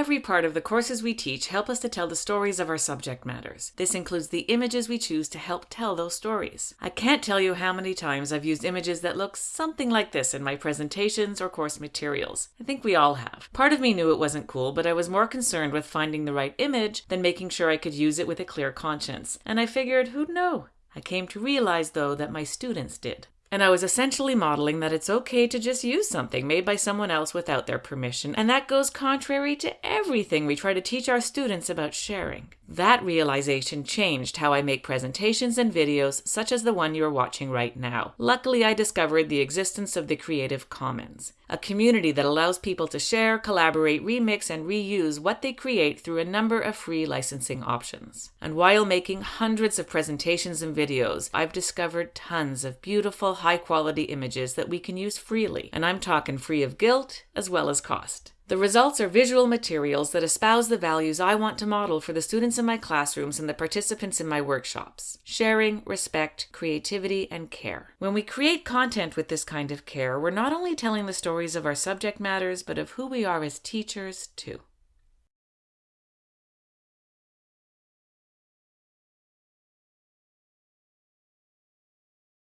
Every part of the courses we teach help us to tell the stories of our subject matters. This includes the images we choose to help tell those stories. I can't tell you how many times I've used images that look something like this in my presentations or course materials. I think we all have. Part of me knew it wasn't cool, but I was more concerned with finding the right image than making sure I could use it with a clear conscience. And I figured, who'd know? I came to realize, though, that my students did. And I was essentially modeling that it's okay to just use something made by someone else without their permission, and that goes contrary to everything we try to teach our students about sharing. That realization changed how I make presentations and videos such as the one you're watching right now. Luckily, I discovered the existence of the Creative Commons, a community that allows people to share, collaborate, remix, and reuse what they create through a number of free licensing options. And while making hundreds of presentations and videos, I've discovered tons of beautiful, high quality images that we can use freely, and I'm talking free of guilt as well as cost. The results are visual materials that espouse the values I want to model for the students in my classrooms and the participants in my workshops sharing, respect, creativity, and care. When we create content with this kind of care, we're not only telling the stories of our subject matters, but of who we are as teachers, too.